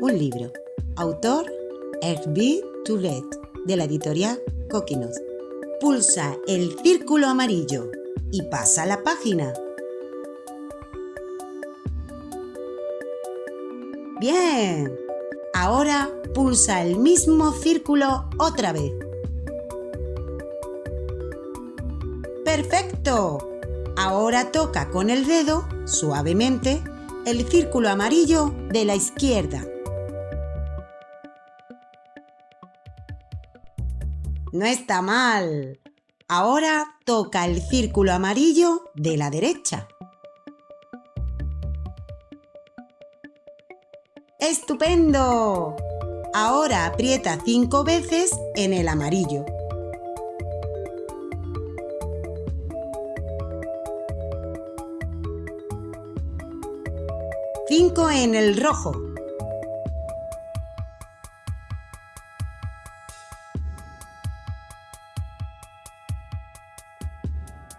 Un libro. Autor Herbie Toulet, de la editorial Coquinos. Pulsa el círculo amarillo y pasa la página. Bien. Ahora pulsa el mismo círculo otra vez. ¡Perfecto! Ahora toca con el dedo, suavemente, el círculo amarillo de la izquierda. No está mal. Ahora toca el círculo amarillo de la derecha. ¡Estupendo! Ahora aprieta cinco veces en el amarillo. Cinco en el rojo.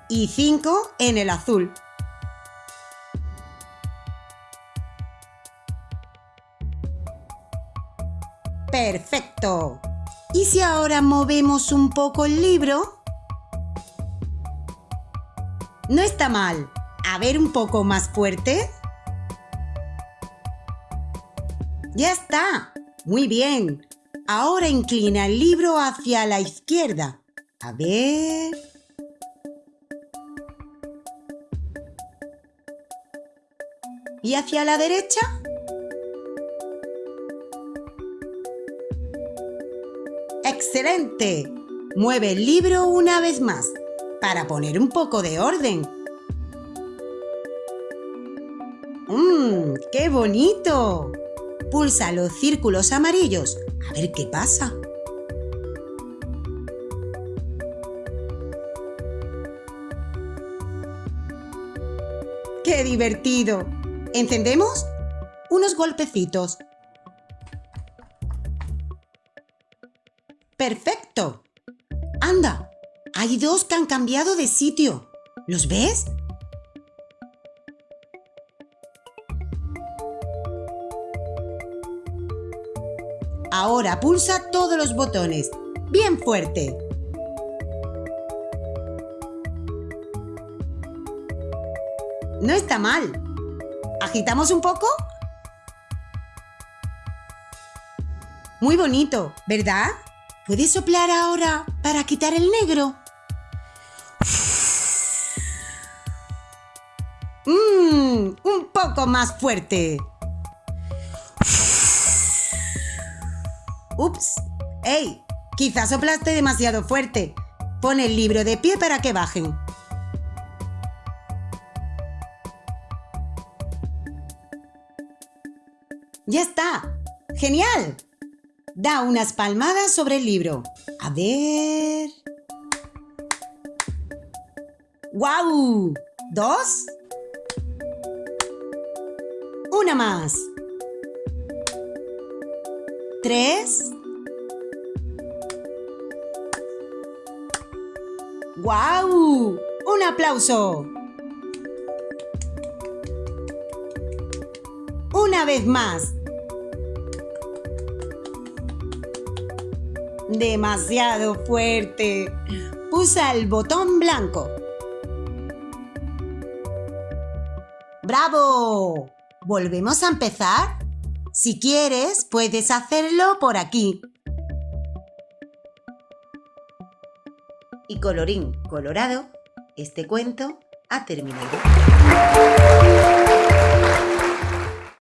Y cinco en el azul. ¡Perfecto! ¿Y si ahora movemos un poco el libro? No está mal. A ver un poco más fuerte. Ya está. Muy bien. Ahora inclina el libro hacia la izquierda. A ver... ¿Y hacia la derecha? ¡Excelente! Mueve el libro una vez más para poner un poco de orden. ¡Mmm! ¡Qué bonito! Pulsa los círculos amarillos a ver qué pasa. ¡Qué divertido! ¿Encendemos? Unos golpecitos ¡Perfecto! ¡Anda! Hay dos que han cambiado de sitio. ¿Los ves? Ahora pulsa todos los botones. ¡Bien fuerte! No está mal. ¿Agitamos un poco? Muy bonito, ¿verdad? ¿Puedes soplar ahora para quitar el negro? Mmm, un poco más fuerte. Ups, ¡Ey! Quizás soplaste demasiado fuerte. Pon el libro de pie para que bajen. ¡Ya está! ¡Genial! Da unas palmadas sobre el libro. A ver... ¡Guau! ¿Dos? Una más. ¿Tres? ¡Guau! ¡Un aplauso! Una vez más. demasiado fuerte. Pulsa el botón blanco. ¡Bravo! ¿Volvemos a empezar? Si quieres, puedes hacerlo por aquí. Y colorín colorado, este cuento ha terminado.